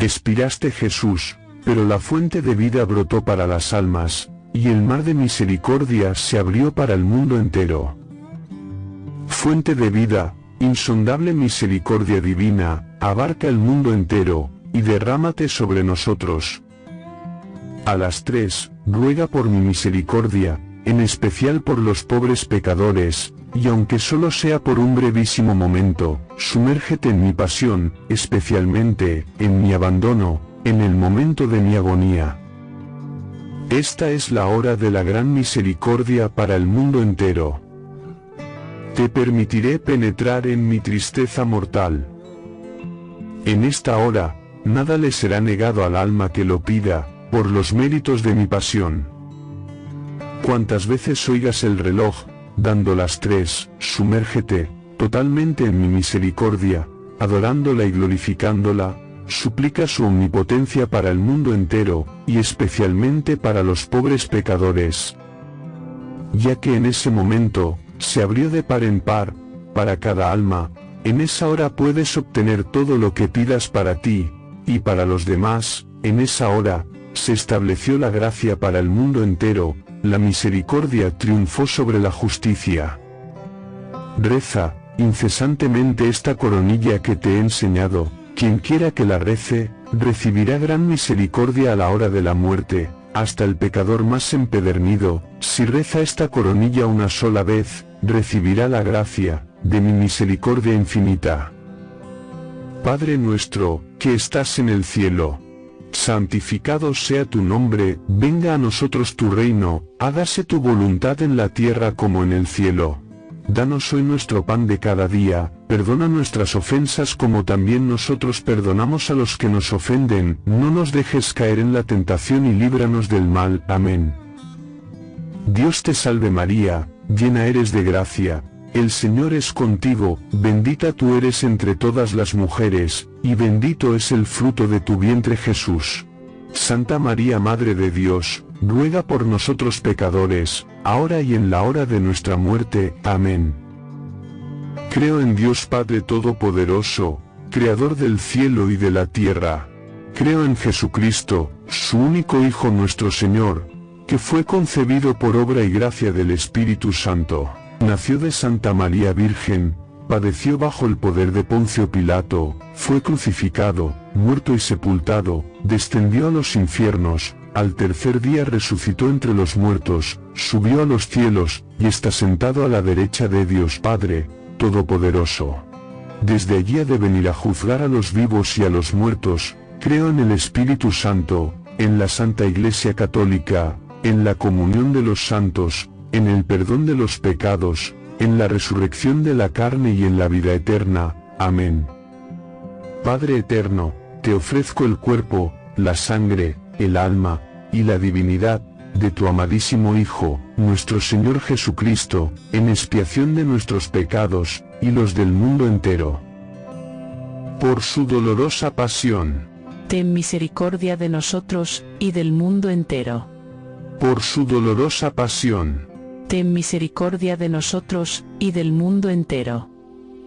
Expiraste Jesús, pero la fuente de vida brotó para las almas, y el mar de misericordia se abrió para el mundo entero. Fuente de vida, insondable misericordia divina, abarca el mundo entero, y derrámate sobre nosotros. A las tres, ruega por mi misericordia, en especial por los pobres pecadores, y aunque solo sea por un brevísimo momento, sumérgete en mi pasión, especialmente, en mi abandono, en el momento de mi agonía. Esta es la hora de la gran misericordia para el mundo entero. Te permitiré penetrar en mi tristeza mortal. En esta hora, nada le será negado al alma que lo pida, por los méritos de mi pasión. Cuantas veces oigas el reloj, dando las tres, sumérgete, totalmente en mi misericordia, adorándola y glorificándola, suplica su omnipotencia para el mundo entero, y especialmente para los pobres pecadores. Ya que en ese momento, se abrió de par en par, para cada alma, en esa hora puedes obtener todo lo que pidas para ti, y para los demás, en esa hora, se estableció la gracia para el mundo entero, la misericordia triunfó sobre la justicia. Reza, incesantemente esta coronilla que te he enseñado, quien quiera que la rece, recibirá gran misericordia a la hora de la muerte, hasta el pecador más empedernido, si reza esta coronilla una sola vez, recibirá la gracia, de mi misericordia infinita. Padre nuestro, que estás en el cielo, santificado sea tu nombre, venga a nosotros tu reino, hágase tu voluntad en la tierra como en el cielo. Danos hoy nuestro pan de cada día, perdona nuestras ofensas como también nosotros perdonamos a los que nos ofenden, no nos dejes caer en la tentación y líbranos del mal. Amén. Dios te salve María, llena eres de gracia, el Señor es contigo, bendita tú eres entre todas las mujeres, y bendito es el fruto de tu vientre Jesús. Santa María Madre de Dios, ruega por nosotros pecadores, ahora y en la hora de nuestra muerte. Amén. Creo en Dios Padre Todopoderoso, Creador del cielo y de la tierra. Creo en Jesucristo, su único Hijo nuestro Señor, que fue concebido por obra y gracia del Espíritu Santo Nació de Santa María Virgen, padeció bajo el poder de Poncio Pilato, fue crucificado, muerto y sepultado, descendió a los infiernos, al tercer día resucitó entre los muertos, subió a los cielos, y está sentado a la derecha de Dios Padre, Todopoderoso. Desde allí ha de venir a juzgar a los vivos y a los muertos, creo en el Espíritu Santo, en la Santa Iglesia Católica, en la comunión de los santos, en el perdón de los pecados, en la resurrección de la carne y en la vida eterna. Amén. Padre eterno, te ofrezco el cuerpo, la sangre, el alma, y la divinidad, de tu amadísimo Hijo, nuestro Señor Jesucristo, en expiación de nuestros pecados, y los del mundo entero. Por su dolorosa pasión. Ten misericordia de nosotros, y del mundo entero. Por su dolorosa pasión ten misericordia de nosotros, y del mundo entero.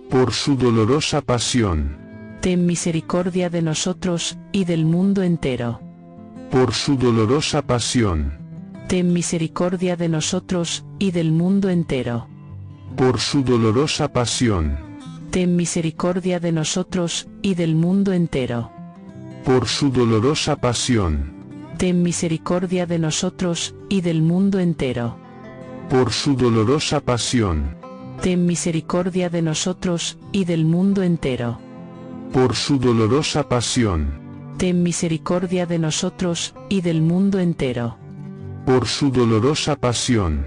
Por su dolorosa pasión. Ten misericordia de nosotros, y del mundo entero. Por su dolorosa pasión. Ten misericordia de nosotros, y del mundo entero. Por su dolorosa pasión. Ten misericordia de nosotros, y del mundo entero. Por su dolorosa pasión. Ten misericordia de nosotros, y del mundo entero por su dolorosa pasión. Ten misericordia de nosotros, y del mundo entero. Por su dolorosa pasión. Ten misericordia de nosotros, y del mundo entero. Por su dolorosa pasión.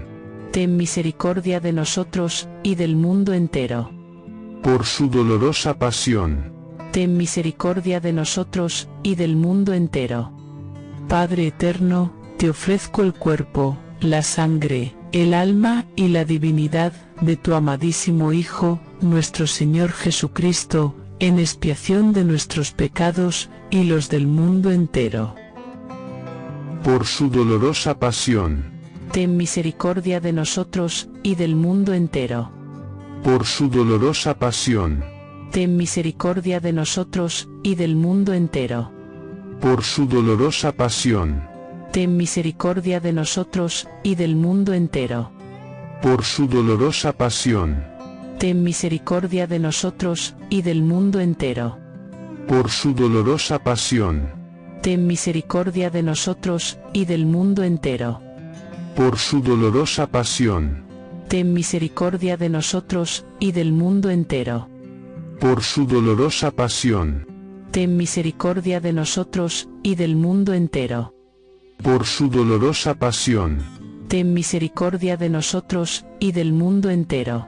Ten misericordia de nosotros, y del mundo entero. Por su dolorosa pasión. Ten misericordia de nosotros, y del mundo entero. Padre eterno, te ofrezco el cuerpo, la sangre, el alma y la divinidad de tu amadísimo Hijo, nuestro Señor Jesucristo, en expiación de nuestros pecados y los del mundo entero. Por su dolorosa pasión. Ten misericordia de nosotros, y del mundo entero. Por su dolorosa pasión. Ten misericordia de nosotros, y del mundo entero por su dolorosa pasión, ten misericordia de nosotros y del mundo entero. por su dolorosa pasión, Ten misericordia de nosotros y del mundo entero. por su dolorosa pasión, Ten misericordia de nosotros y del mundo entero. por su dolorosa pasión, Ten misericordia de nosotros y del mundo entero. por su dolorosa pasión, Ten misericordia de nosotros y del mundo entero. Por su dolorosa pasión, Ten misericordia de nosotros y del mundo entero.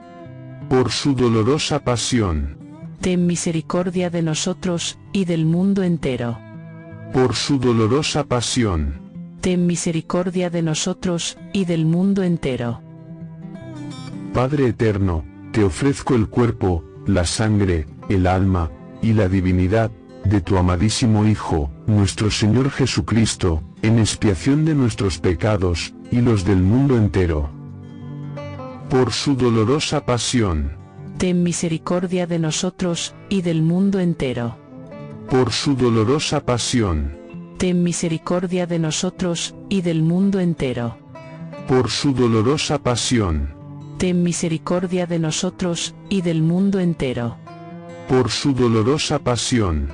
por su dolorosa pasión, Ten misericordia de nosotros y del mundo entero. por su dolorosa pasión, Ten misericordia de nosotros y del mundo entero. Padre eterno, te ofrezco el cuerpo, la sangre, el alma, y la divinidad, de tu amadísimo Hijo, nuestro Señor Jesucristo, en expiación de nuestros pecados, y los del mundo entero. Por su dolorosa pasión, Ten misericordia de nosotros y del mundo entero. por su dolorosa pasión, Ten misericordia de nosotros y del mundo entero. por su dolorosa pasión, Ten misericordia de nosotros y del mundo entero. por su dolorosa pasión,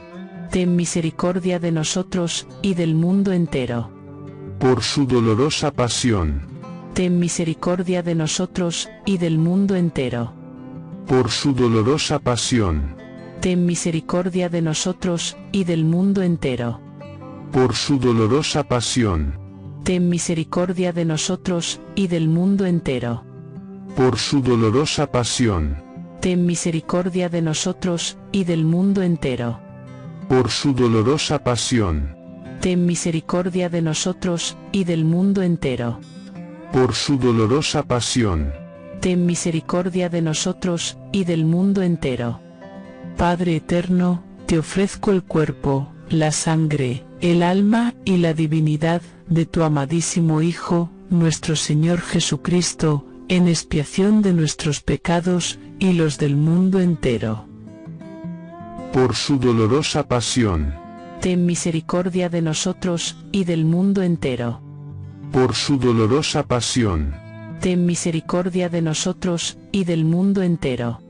Ten misericordia de nosotros y del mundo entero. por su dolorosa pasión, Ten misericordia de nosotros y del mundo entero. por su dolorosa pasión, Ten misericordia de nosotros y del mundo entero. por su dolorosa pasión, Ten misericordia de nosotros y del mundo entero. por su dolorosa pasión, Ten misericordia de nosotros y del mundo entero. Por su dolorosa pasión, Ten misericordia de nosotros y del mundo entero. por su dolorosa pasión, Ten misericordia de nosotros y del mundo entero. Padre eterno, te ofrezco el cuerpo, la sangre, el alma y la divinidad de tu amadísimo Hijo, nuestro Señor Jesucristo, en expiación de nuestros pecados y los del mundo entero. Por su dolorosa pasión, Ten misericordia de nosotros y del mundo entero. por su dolorosa pasión, Ten misericordia de nosotros y del mundo entero.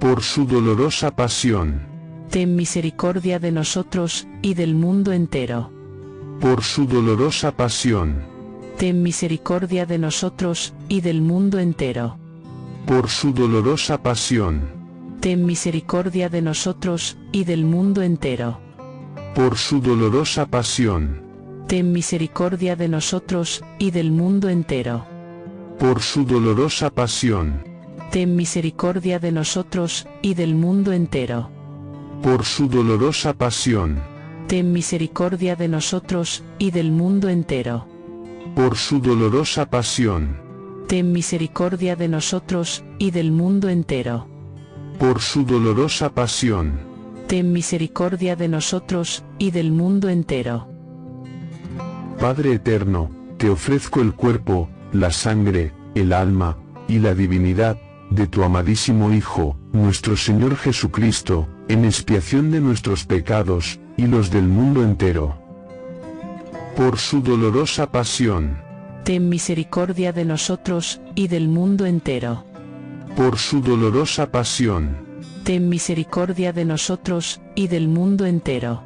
por su dolorosa pasión, Ten misericordia de nosotros y del mundo entero. por su dolorosa pasión, Ten misericordia de nosotros y del mundo entero. por su dolorosa pasión, Ten misericordia de nosotros y del mundo entero. por su dolorosa pasión, Ten misericordia de nosotros y del mundo entero. por su dolorosa pasión, Ten misericordia de nosotros y del mundo entero. por su dolorosa pasión, Ten misericordia de nosotros y del mundo entero. por su dolorosa pasión, Ten misericordia de nosotros y del mundo entero. Por su dolorosa pasión, Ten misericordia de nosotros y del mundo entero. Padre eterno, te ofrezco el cuerpo, la sangre, el alma, y la divinidad, de tu amadísimo Hijo, nuestro Señor Jesucristo, en expiación de nuestros pecados, y los del mundo entero. Por su dolorosa pasión, Ten misericordia de nosotros y del mundo entero. Por su dolorosa pasión, Ten misericordia de nosotros y del mundo entero.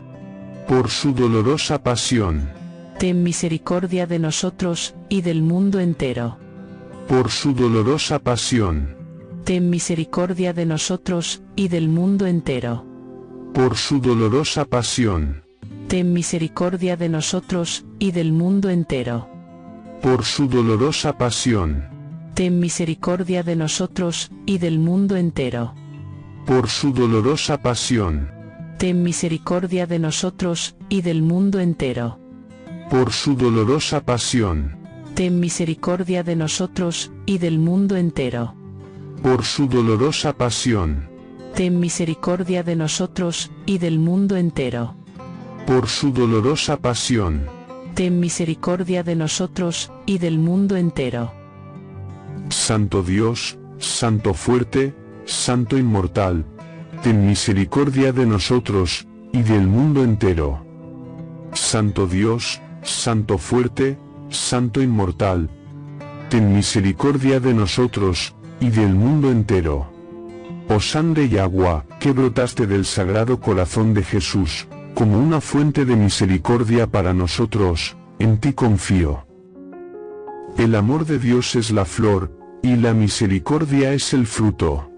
por su dolorosa pasión, Ten misericordia de nosotros y del mundo entero. por su dolorosa pasión, Ten misericordia de nosotros y del mundo entero. por su dolorosa pasión, Ten misericordia de nosotros y del mundo entero. por su dolorosa pasión, Ten misericordia de nosotros y del mundo entero. por su dolorosa pasión, Ten misericordia de nosotros y del mundo entero. por su dolorosa pasión, Ten misericordia de nosotros y del mundo entero. por su dolorosa pasión, Ten misericordia de nosotros y del mundo entero. por su dolorosa pasión, Ten misericordia de nosotros y del mundo entero. Santo Dios, Santo fuerte, Santo inmortal, ten misericordia de nosotros, y del mundo entero. Santo Dios, Santo fuerte, Santo inmortal. Ten misericordia de nosotros, y del mundo entero. Oh sangre y agua, que brotaste del sagrado corazón de Jesús, como una fuente de misericordia para nosotros, en ti confío. El amor de Dios es la flor, y la misericordia es el fruto.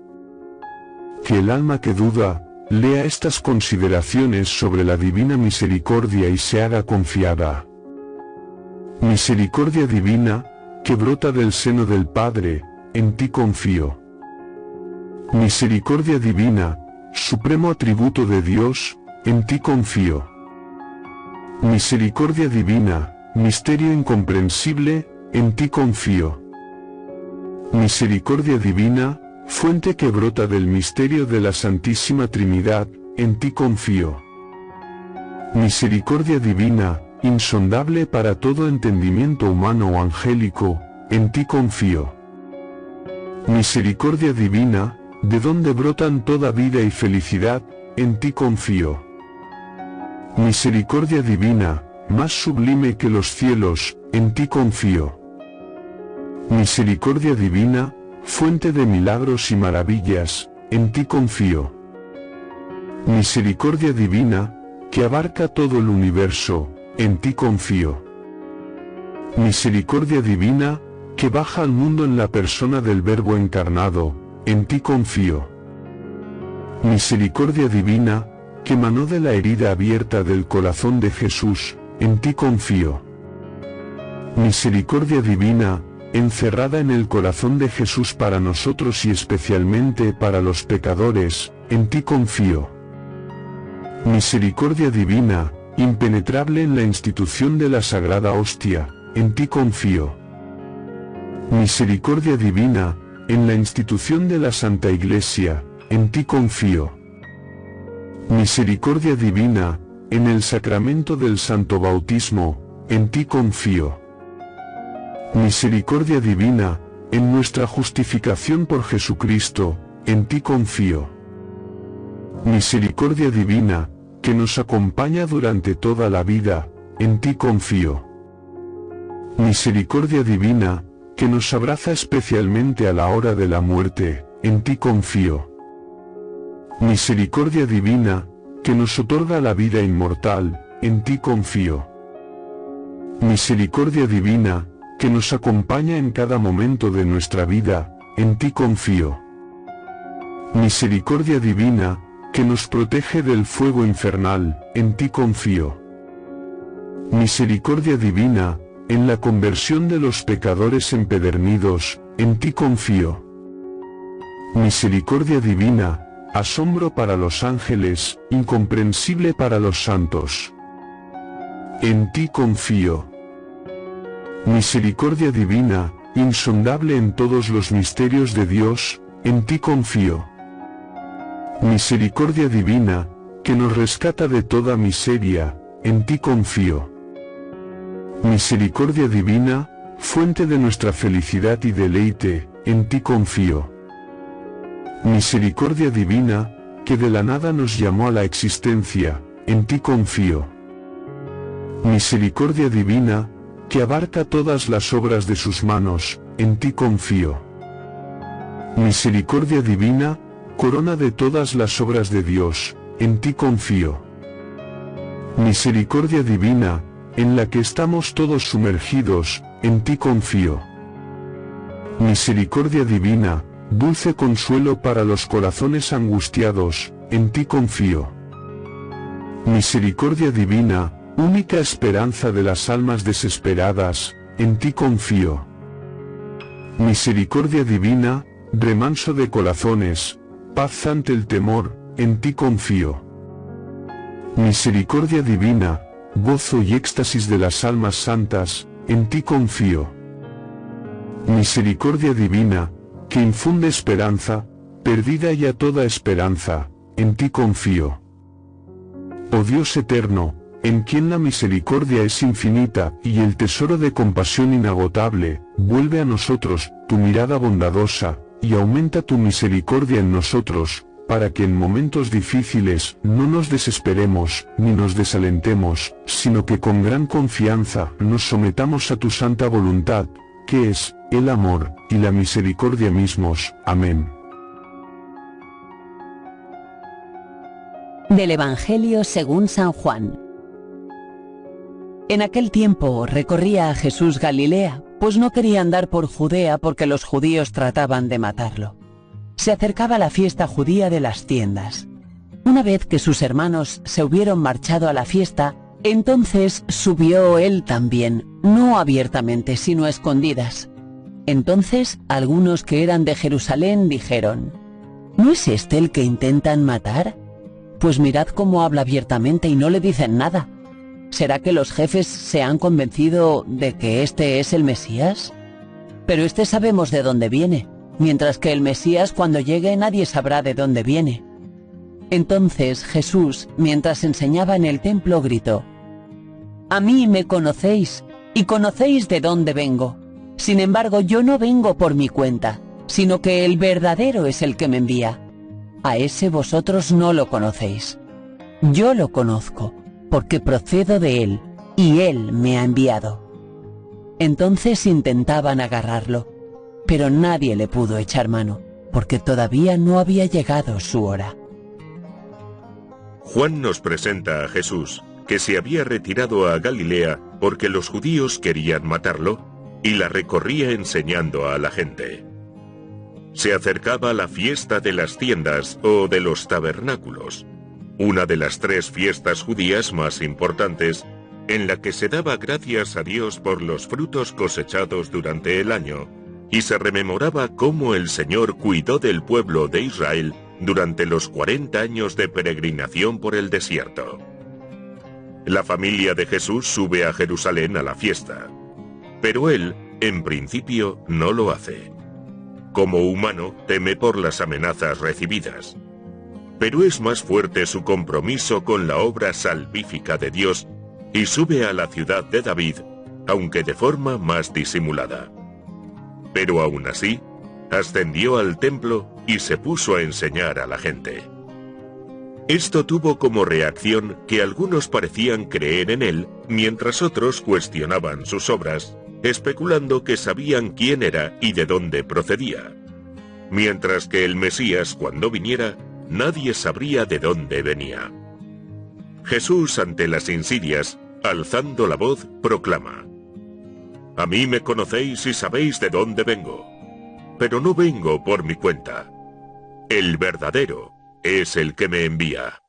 Que el alma que duda, lea estas consideraciones sobre la divina misericordia y se haga confiada. Misericordia divina, que brota del seno del Padre, en ti confío. Misericordia divina, supremo atributo de Dios, en ti confío. Misericordia divina, misterio incomprensible, en ti confío. Misericordia divina, fuente que brota del misterio de la Santísima Trinidad, en ti confío. Misericordia divina, insondable para todo entendimiento humano o angélico, en ti confío. Misericordia divina, de donde brotan toda vida y felicidad, en ti confío. Misericordia divina, más sublime que los cielos, en ti confío. Misericordia divina, fuente de milagros y maravillas, en ti confío. Misericordia divina, que abarca todo el universo, en ti confío. Misericordia divina, que baja al mundo en la persona del Verbo encarnado, en ti confío. Misericordia divina, que manó de la herida abierta del corazón de Jesús, en ti confío. Misericordia divina, encerrada en el corazón de Jesús para nosotros y especialmente para los pecadores, en ti confío. Misericordia divina, impenetrable en la institución de la sagrada hostia, en ti confío. Misericordia divina, en la institución de la Santa Iglesia, en ti confío. Misericordia divina, en el sacramento del Santo Bautismo, en ti confío. Misericordia divina, en nuestra justificación por Jesucristo, en ti confío. Misericordia divina, que nos acompaña durante toda la vida, en ti confío. Misericordia divina, que nos abraza especialmente a la hora de la muerte, en ti confío. Misericordia divina, que nos otorga la vida inmortal, en ti confío. Misericordia divina, que nos acompaña en cada momento de nuestra vida, en ti confío. Misericordia divina, que nos protege del fuego infernal, en ti confío. Misericordia divina, en la conversión de los pecadores empedernidos, en ti confío. Misericordia divina, asombro para los ángeles, incomprensible para los santos. En ti confío. Misericordia divina, insondable en todos los misterios de Dios, en ti confío. Misericordia divina, que nos rescata de toda miseria, en ti confío. Misericordia divina, fuente de nuestra felicidad y deleite, en ti confío. Misericordia divina, que de la nada nos llamó a la existencia, en ti confío. Misericordia divina, que abarca todas las obras de sus manos, en ti confío. Misericordia divina, corona de todas las obras de Dios, en ti confío. Misericordia divina, en la que estamos todos sumergidos, en ti confío. Misericordia divina, dulce consuelo para los corazones angustiados, en ti confío. Misericordia divina, única esperanza de las almas desesperadas, en ti confío. Misericordia divina, remanso de corazones, paz ante el temor, en ti confío. Misericordia divina, gozo y éxtasis de las almas santas, en ti confío. Misericordia divina, que infunde esperanza, perdida ya toda esperanza, en ti confío. Oh Dios eterno, en quien la misericordia es infinita y el tesoro de compasión inagotable, vuelve a nosotros tu mirada bondadosa, y aumenta tu misericordia en nosotros, para que en momentos difíciles no nos desesperemos ni nos desalentemos, sino que con gran confianza nos sometamos a tu santa voluntad, que es, el amor, y la misericordia mismos. Amén. Del Evangelio según San Juan. En aquel tiempo recorría a Jesús Galilea, pues no quería andar por Judea porque los judíos trataban de matarlo. Se acercaba la fiesta judía de las tiendas. Una vez que sus hermanos se hubieron marchado a la fiesta, entonces subió él también, no abiertamente, sino a escondidas. Entonces algunos que eran de Jerusalén dijeron, ¿No es este el que intentan matar? Pues mirad cómo habla abiertamente y no le dicen nada. ¿Será que los jefes se han convencido de que este es el Mesías? Pero este sabemos de dónde viene, mientras que el Mesías cuando llegue nadie sabrá de dónde viene. Entonces Jesús, mientras enseñaba en el templo, gritó, A mí me conocéis, y conocéis de dónde vengo. Sin embargo, yo no vengo por mi cuenta, sino que el verdadero es el que me envía. A ese vosotros no lo conocéis. Yo lo conozco porque procedo de Él, y Él me ha enviado. Entonces intentaban agarrarlo, pero nadie le pudo echar mano, porque todavía no había llegado su hora. Juan nos presenta a Jesús, que se había retirado a Galilea porque los judíos querían matarlo, y la recorría enseñando a la gente. Se acercaba la fiesta de las tiendas o de los tabernáculos, una de las tres fiestas judías más importantes, en la que se daba gracias a Dios por los frutos cosechados durante el año, y se rememoraba cómo el Señor cuidó del pueblo de Israel durante los 40 años de peregrinación por el desierto. La familia de Jesús sube a Jerusalén a la fiesta, pero él, en principio, no lo hace. Como humano, teme por las amenazas recibidas pero es más fuerte su compromiso con la obra salvífica de Dios y sube a la ciudad de David, aunque de forma más disimulada. Pero aún así, ascendió al templo y se puso a enseñar a la gente. Esto tuvo como reacción que algunos parecían creer en él, mientras otros cuestionaban sus obras, especulando que sabían quién era y de dónde procedía. Mientras que el Mesías, cuando viniera, nadie sabría de dónde venía. Jesús ante las insidias, alzando la voz, proclama, A mí me conocéis y sabéis de dónde vengo, pero no vengo por mi cuenta. El verdadero es el que me envía.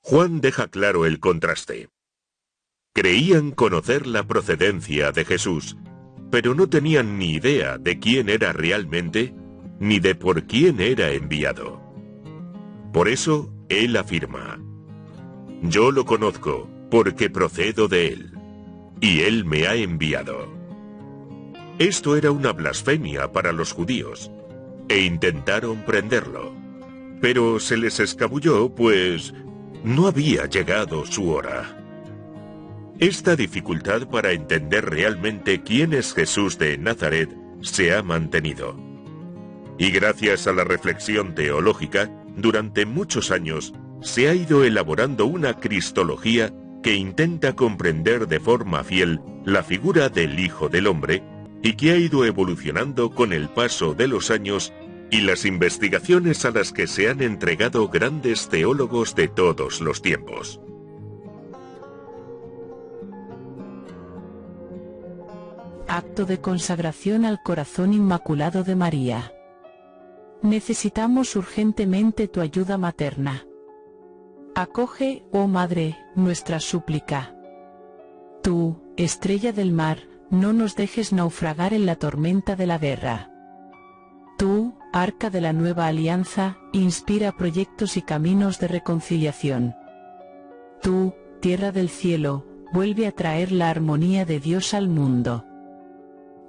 Juan deja claro el contraste. Creían conocer la procedencia de Jesús, pero no tenían ni idea de quién era realmente, ni de por quién era enviado. Por eso, él afirma, Yo lo conozco porque procedo de él, y él me ha enviado. Esto era una blasfemia para los judíos, e intentaron prenderlo. Pero se les escabulló, pues no había llegado su hora. Esta dificultad para entender realmente quién es Jesús de Nazaret se ha mantenido. Y gracias a la reflexión teológica, durante muchos años se ha ido elaborando una cristología que intenta comprender de forma fiel la figura del Hijo del Hombre y que ha ido evolucionando con el paso de los años y las investigaciones a las que se han entregado grandes teólogos de todos los tiempos. Acto de consagración al corazón inmaculado de María. Necesitamos urgentemente tu ayuda materna. Acoge, oh Madre, nuestra súplica. Tú, estrella del mar, no nos dejes naufragar en la tormenta de la guerra. Tú, arca de la nueva alianza, inspira proyectos y caminos de reconciliación. Tú, tierra del cielo, vuelve a traer la armonía de Dios al mundo.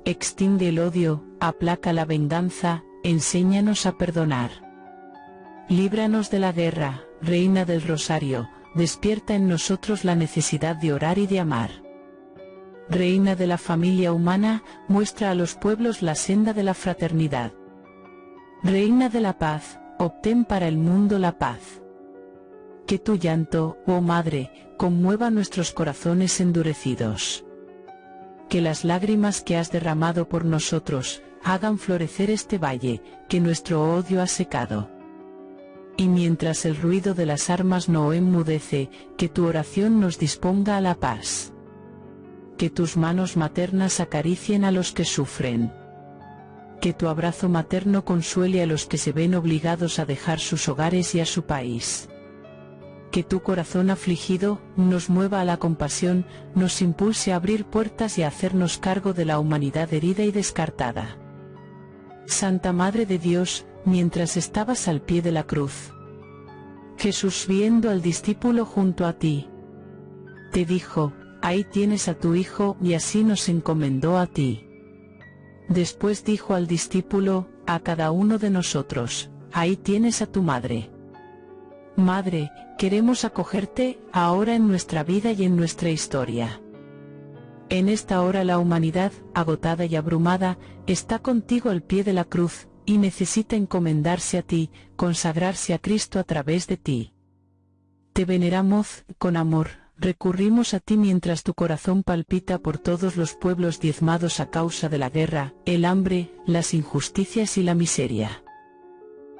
Extingue el odio, aplaca la venganza, enséñanos a perdonar. Líbranos de la guerra, Reina del Rosario, despierta en nosotros la necesidad de orar y de amar. Reina de la familia humana, muestra a los pueblos la senda de la fraternidad. Reina de la paz, obtén para el mundo la paz. Que tu llanto, oh Madre, conmueva nuestros corazones endurecidos. Que las lágrimas que has derramado por nosotros, hagan florecer este valle, que nuestro odio ha secado. Y mientras el ruido de las armas no enmudece, que tu oración nos disponga a la paz. Que tus manos maternas acaricien a los que sufren. Que tu abrazo materno consuele a los que se ven obligados a dejar sus hogares y a su país que tu corazón afligido nos mueva a la compasión, nos impulse a abrir puertas y a hacernos cargo de la humanidad herida y descartada. Santa Madre de Dios, mientras estabas al pie de la cruz, Jesús viendo al discípulo junto a ti, te dijo, ahí tienes a tu hijo y así nos encomendó a ti. Después dijo al discípulo, a cada uno de nosotros, ahí tienes a tu madre. Madre, queremos acogerte, ahora en nuestra vida y en nuestra historia. En esta hora la humanidad, agotada y abrumada, está contigo al pie de la cruz, y necesita encomendarse a ti, consagrarse a Cristo a través de ti. Te veneramos, con amor, recurrimos a ti mientras tu corazón palpita por todos los pueblos diezmados a causa de la guerra, el hambre, las injusticias y la miseria.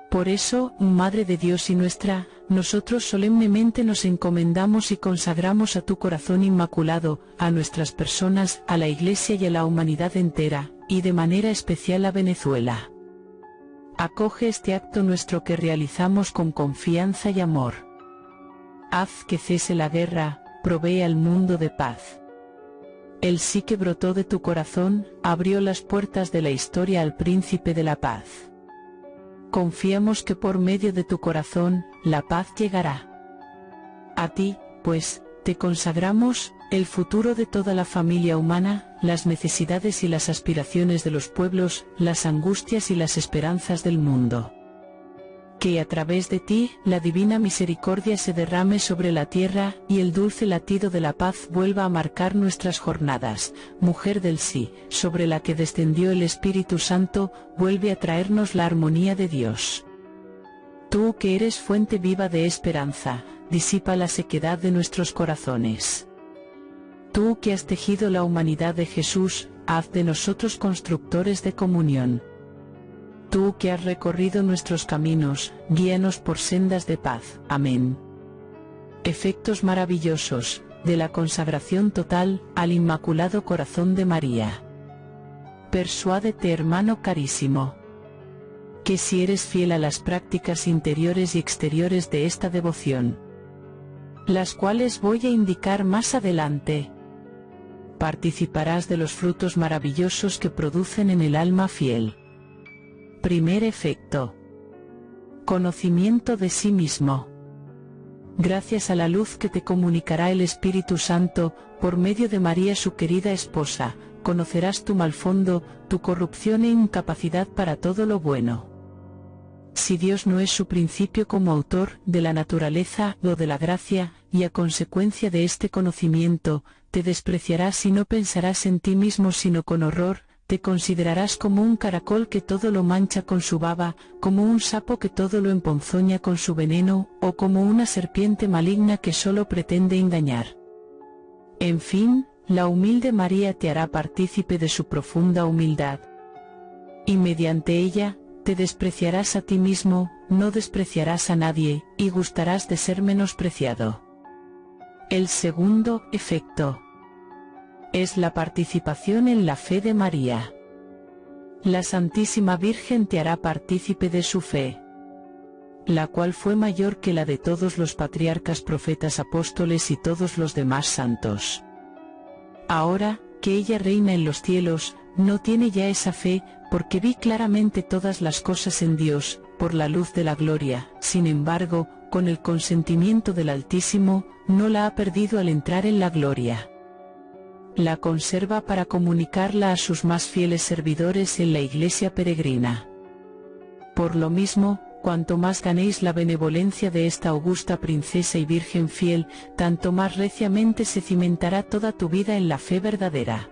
Por eso, Madre de Dios y nuestra, nosotros solemnemente nos encomendamos y consagramos a tu corazón inmaculado, a nuestras personas, a la Iglesia y a la humanidad entera, y de manera especial a Venezuela. Acoge este acto nuestro que realizamos con confianza y amor. Haz que cese la guerra, provee al mundo de paz. El sí que brotó de tu corazón, abrió las puertas de la historia al príncipe de la paz. Confiamos que por medio de tu corazón, la paz llegará. A ti, pues, te consagramos, el futuro de toda la familia humana, las necesidades y las aspiraciones de los pueblos, las angustias y las esperanzas del mundo que a través de ti, la divina misericordia se derrame sobre la tierra, y el dulce latido de la paz vuelva a marcar nuestras jornadas. Mujer del sí, sobre la que descendió el Espíritu Santo, vuelve a traernos la armonía de Dios. Tú que eres fuente viva de esperanza, disipa la sequedad de nuestros corazones. Tú que has tejido la humanidad de Jesús, haz de nosotros constructores de comunión. Tú que has recorrido nuestros caminos, guíanos por sendas de paz. Amén. Efectos maravillosos, de la consagración total, al Inmaculado Corazón de María. Persuádete hermano carísimo. Que si eres fiel a las prácticas interiores y exteriores de esta devoción, las cuales voy a indicar más adelante, participarás de los frutos maravillosos que producen en el alma fiel. Primer efecto. Conocimiento de sí mismo. Gracias a la luz que te comunicará el Espíritu Santo, por medio de María su querida esposa, conocerás tu mal fondo, tu corrupción e incapacidad para todo lo bueno. Si Dios no es su principio como autor de la naturaleza o de la gracia, y a consecuencia de este conocimiento, te despreciarás y no pensarás en ti mismo sino con horror, te considerarás como un caracol que todo lo mancha con su baba, como un sapo que todo lo emponzoña con su veneno, o como una serpiente maligna que solo pretende engañar. En fin, la humilde María te hará partícipe de su profunda humildad. Y mediante ella, te despreciarás a ti mismo, no despreciarás a nadie, y gustarás de ser menospreciado. El segundo efecto es la participación en la fe de María. La Santísima Virgen te hará partícipe de su fe, la cual fue mayor que la de todos los patriarcas profetas apóstoles y todos los demás santos. Ahora, que ella reina en los cielos, no tiene ya esa fe, porque vi claramente todas las cosas en Dios, por la luz de la gloria, sin embargo, con el consentimiento del Altísimo, no la ha perdido al entrar en la gloria la conserva para comunicarla a sus más fieles servidores en la iglesia peregrina. Por lo mismo, cuanto más ganéis la benevolencia de esta augusta princesa y virgen fiel, tanto más reciamente se cimentará toda tu vida en la fe verdadera.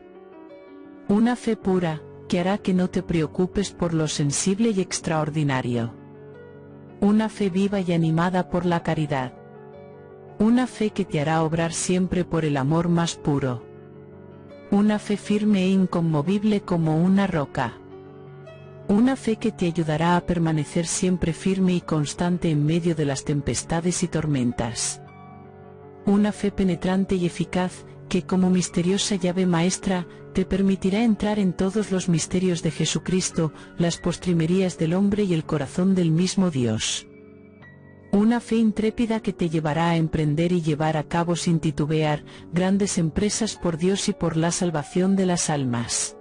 Una fe pura, que hará que no te preocupes por lo sensible y extraordinario. una fe viva y animada por la caridad. Una fe que te hará obrar siempre por el amor más puro. Una fe firme e inconmovible como una roca. Una fe que te ayudará a permanecer siempre firme y constante en medio de las tempestades y tormentas. Una fe penetrante y eficaz, que como misteriosa llave maestra, te permitirá entrar en todos los misterios de Jesucristo, las postrimerías del hombre y el corazón del mismo Dios. Una fe intrépida que te llevará a emprender y llevar a cabo sin titubear grandes empresas por Dios y por la salvación de las almas.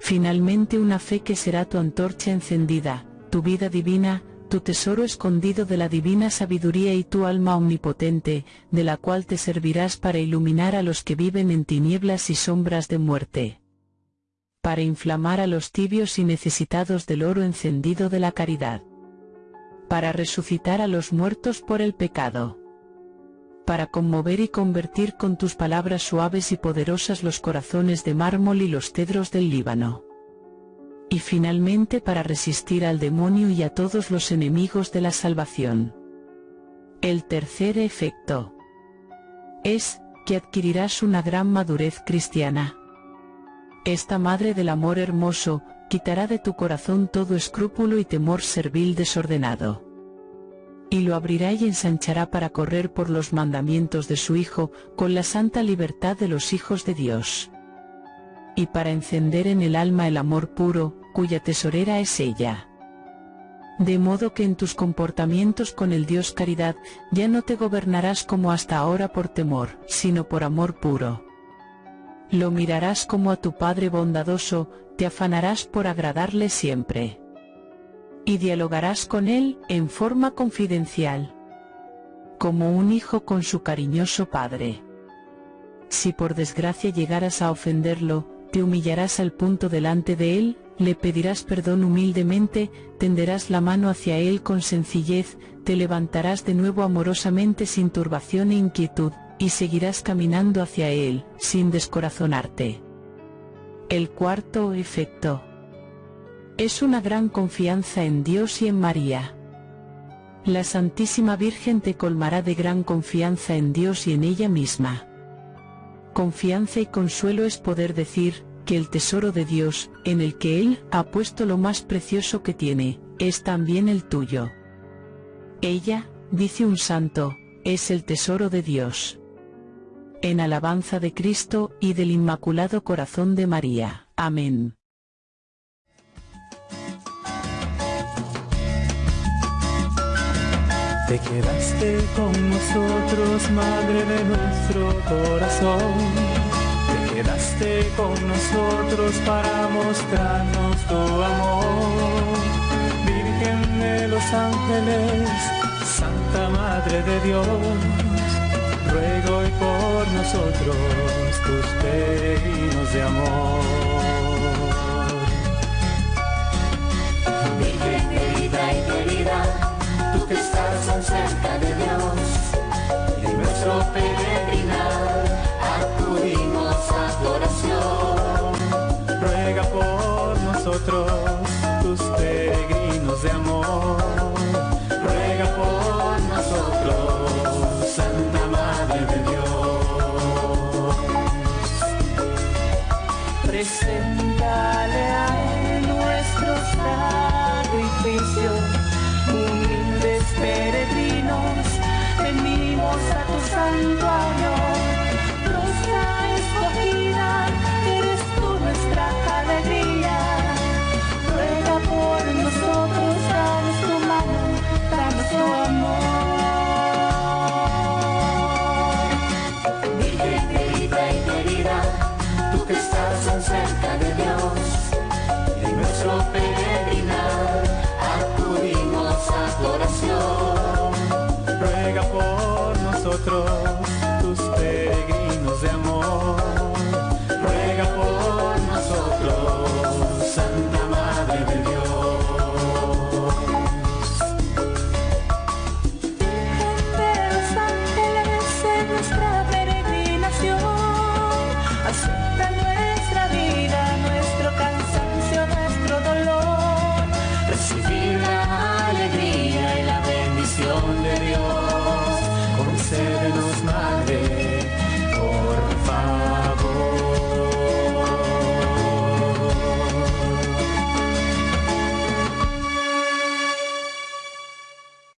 Finalmente una fe que será tu antorcha encendida, tu vida divina, tu tesoro escondido de la divina sabiduría y tu alma omnipotente, de la cual te servirás para iluminar a los que viven en tinieblas y sombras de muerte. Para inflamar a los tibios y necesitados del oro encendido de la caridad para resucitar a los muertos por el pecado. Para conmover y convertir con tus palabras suaves y poderosas los corazones de mármol y los cedros del Líbano. Y finalmente para resistir al demonio y a todos los enemigos de la salvación. El tercer efecto es que adquirirás una gran madurez cristiana. Esta Madre del Amor Hermoso, quitará de tu corazón todo escrúpulo y temor servil desordenado. Y lo abrirá y ensanchará para correr por los mandamientos de su Hijo, con la santa libertad de los hijos de Dios. Y para encender en el alma el amor puro, cuya tesorera es ella. De modo que en tus comportamientos con el Dios caridad, ya no te gobernarás como hasta ahora por temor, sino por amor puro. Lo mirarás como a tu Padre bondadoso, te afanarás por agradarle siempre. Y dialogarás con él en forma confidencial. Como un hijo con su cariñoso padre. Si por desgracia llegaras a ofenderlo, te humillarás al punto delante de él, le pedirás perdón humildemente, tenderás la mano hacia él con sencillez, te levantarás de nuevo amorosamente sin turbación e inquietud, y seguirás caminando hacia él, sin descorazonarte. El cuarto efecto es una gran confianza en Dios y en María. La Santísima Virgen te colmará de gran confianza en Dios y en ella misma. Confianza y consuelo es poder decir, que el tesoro de Dios, en el que Él ha puesto lo más precioso que tiene, es también el tuyo. Ella, dice un santo, es el tesoro de Dios en alabanza de Cristo y del Inmaculado Corazón de María. Amén. Te quedaste con nosotros, Madre de nuestro corazón. Te quedaste con nosotros para mostrarnos tu amor. Virgen de los ángeles, Santa Madre de Dios ruego hoy por nosotros tus peregrinos de amor. A tu nosotros